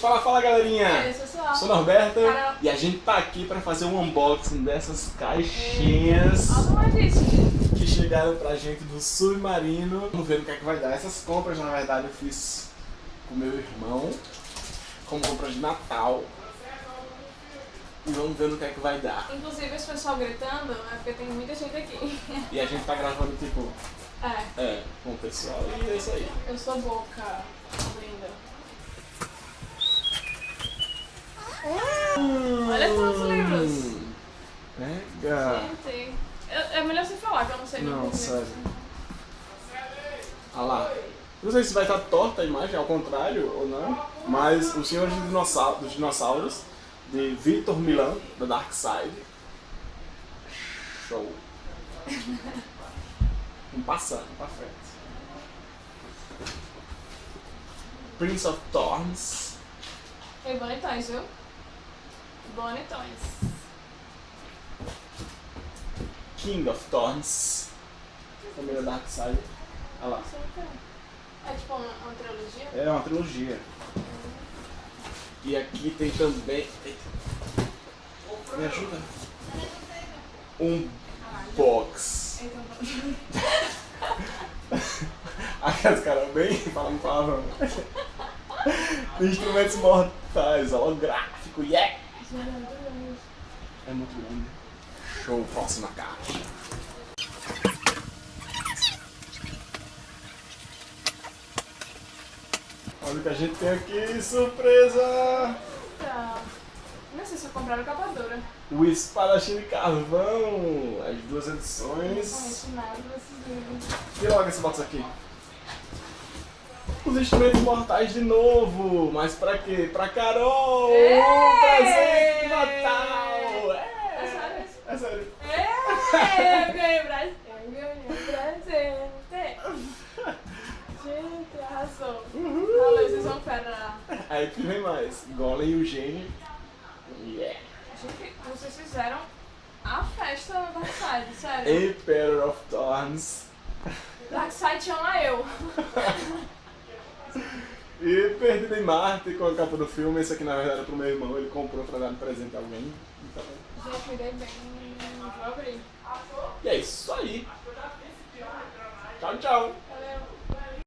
Fala, fala galerinha! E aí, pessoal? Sou Norberto Carol. e a gente tá aqui pra fazer um unboxing dessas caixinhas é que chegaram pra gente do Submarino. Vamos ver no que é que vai dar. Essas compras, na verdade, eu fiz com meu irmão, como compras de Natal. E vamos ver no que é que vai dar. Inclusive, esse pessoal gritando é porque tem muita gente aqui. E a gente tá gravando, tipo, É, é, com o pessoal e é isso aí. eu sou boca Olha quantos livros. Hum, Pega! É melhor você falar que eu não sei nem Não, é. sério. Olha lá. Não sei se vai estar torta a imagem, ao contrário ou não, mas o Senhor dos Dinossauros, dos Dinossauros, de Victor Milan, da Dark Side. Show. Vamos passando pra frente. Prince of Thorns. E bonitões, viu? Bonitões. King of Thorns. Também da Dark Side. Olha lá. É. É tipo uma, uma trilogia? É uma trilogia. E aqui tem também. Me ajuda? Um box. Aquelas caras bem falando palavrão. Instrumentos mortais, holográfico, yeah! É muito lindo. Show, próxima caixa. Olha o que a gente tem aqui, surpresa! Então, não sei se eu compraram capa dura. O Espadachim de Carvão, as duas Não edições. nada desses livros. E logo esse box aqui. Os instrumentos mortais de novo, mas pra quê? Pra Carol! Ei! Um presente de Natal! É sério isso? É sério. É, eu ganhei presente. Eu ganhei presente. Gente, arrasou. Valeu, vocês são fera. Aí que vem mais. Golem e o gênio. Yeah! Gente, vocês fizeram a festa no Darkseid, sério. Emperor of Thorns. Darkseid chama eu. E Perdido em Marte com a capa do filme. Esse aqui na verdade é pro meu irmão, ele comprou pra dar de presente a alguém. Então, Gente, me dei bem. Vou abrir. e é isso aí. Tchau, tchau.